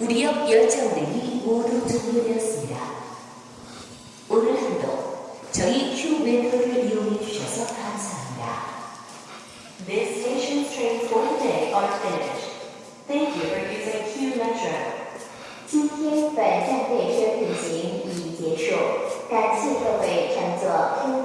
우리역 열차운행이 모두 종료되었습니다. 오늘 한도 저희 휴 웨더를 이용해 주셔서 감사합니다. This station's train for today are finished. Thank you for using Q Metro. 今天本站列车运行已结束，感谢各位乘坐 Q